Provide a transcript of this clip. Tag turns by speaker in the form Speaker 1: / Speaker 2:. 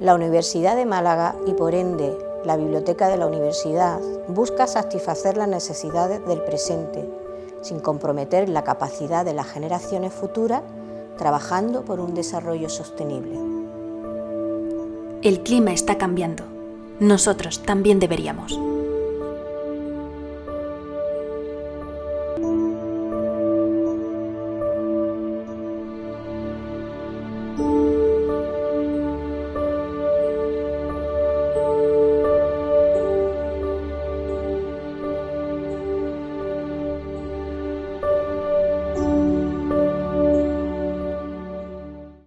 Speaker 1: La Universidad de Málaga y por ende la Biblioteca de la Universidad busca satisfacer las necesidades del presente sin comprometer la capacidad de las generaciones futuras trabajando por un desarrollo sostenible.
Speaker 2: El clima está cambiando. Nosotros también deberíamos.